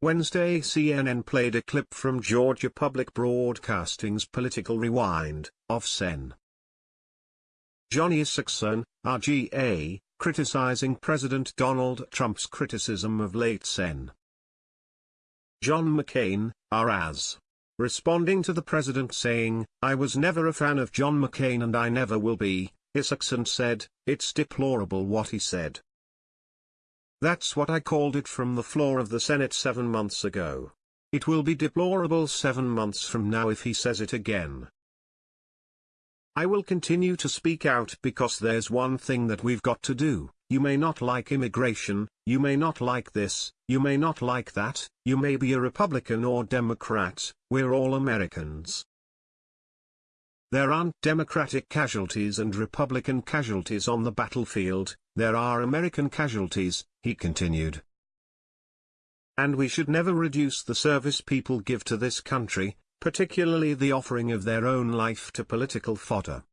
Wednesday CNN played a clip from Georgia Public Broadcasting's Political Rewind, of Sen. Johnny Isakson, RGA, criticizing President Donald Trump's criticism of late Sen. John McCain, RAS. Responding to the president saying, I was never a fan of John McCain and I never will be, Isakson said, it's deplorable what he said. That's what I called it from the floor of the Senate seven months ago. It will be deplorable seven months from now if he says it again. I will continue to speak out because there's one thing that we've got to do. You may not like immigration, you may not like this, you may not like that, you may be a Republican or Democrat, we're all Americans. There aren't Democratic casualties and Republican casualties on the battlefield, there are American casualties, he continued. And we should never reduce the service people give to this country, particularly the offering of their own life to political fodder.